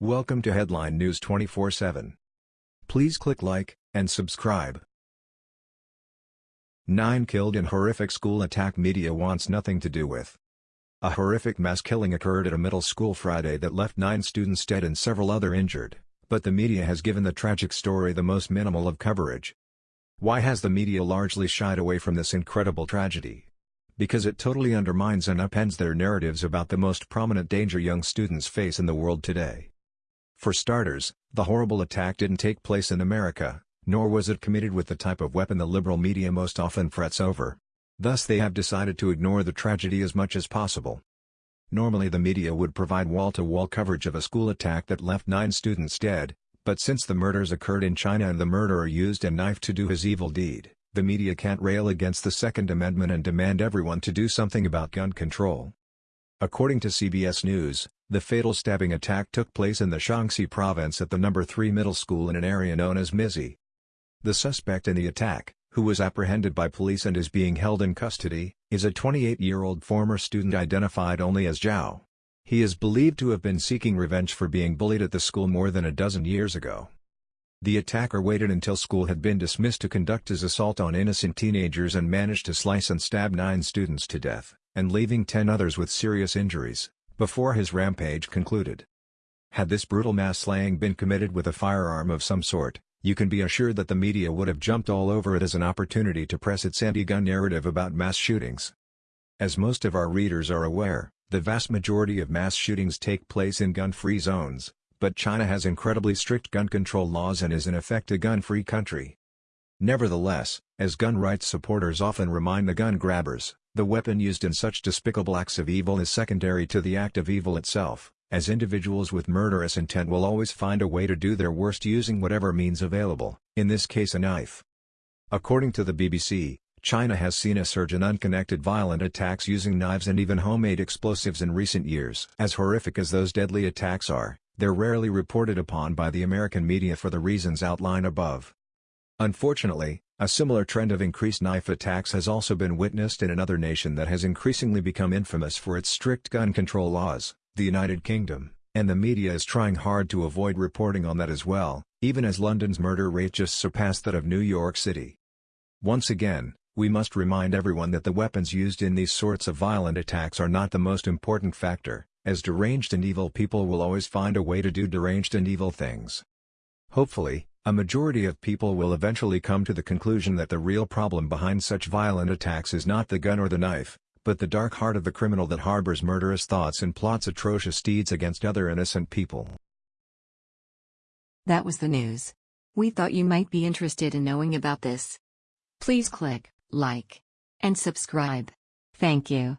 Welcome to Headline News 24/7. Please click like and subscribe. 9 killed in horrific school attack media wants nothing to do with. A horrific mass killing occurred at a middle school Friday that left 9 students dead and several other injured, but the media has given the tragic story the most minimal of coverage. Why has the media largely shied away from this incredible tragedy? because it totally undermines and upends their narratives about the most prominent danger young students face in the world today. For starters, the horrible attack didn't take place in America, nor was it committed with the type of weapon the liberal media most often frets over. Thus they have decided to ignore the tragedy as much as possible. Normally the media would provide wall-to-wall -wall coverage of a school attack that left nine students dead, but since the murders occurred in China and the murderer used a knife to do his evil deed, the media can't rail against the Second Amendment and demand everyone to do something about gun control. According to CBS News, the fatal stabbing attack took place in the Shaanxi province at the No. 3 middle school in an area known as Mizhi. The suspect in the attack, who was apprehended by police and is being held in custody, is a 28-year-old former student identified only as Zhao. He is believed to have been seeking revenge for being bullied at the school more than a dozen years ago. The attacker waited until school had been dismissed to conduct his assault on innocent teenagers and managed to slice and stab nine students to death, and leaving ten others with serious injuries, before his rampage concluded. Had this brutal mass slaying been committed with a firearm of some sort, you can be assured that the media would have jumped all over it as an opportunity to press its anti-gun narrative about mass shootings. As most of our readers are aware, the vast majority of mass shootings take place in gun-free zones, but China has incredibly strict gun control laws and is in effect a gun-free country. Nevertheless, as gun rights supporters often remind the gun grabbers, the weapon used in such despicable acts of evil is secondary to the act of evil itself, as individuals with murderous intent will always find a way to do their worst using whatever means available, in this case a knife. According to the BBC, China has seen a surge in unconnected violent attacks using knives and even homemade explosives in recent years. As horrific as those deadly attacks are, they're rarely reported upon by the American media for the reasons outlined above. Unfortunately, a similar trend of increased knife attacks has also been witnessed in another nation that has increasingly become infamous for its strict gun control laws, the United Kingdom, and the media is trying hard to avoid reporting on that as well, even as London's murder rate just surpassed that of New York City. Once again, we must remind everyone that the weapons used in these sorts of violent attacks are not the most important factor, as deranged and evil people will always find a way to do deranged and evil things. Hopefully, a majority of people will eventually come to the conclusion that the real problem behind such violent attacks is not the gun or the knife, but the dark heart of the criminal that harbors murderous thoughts and plots atrocious deeds against other innocent people. That was the news. We thought you might be interested in knowing about this. Please click like and subscribe. Thank you.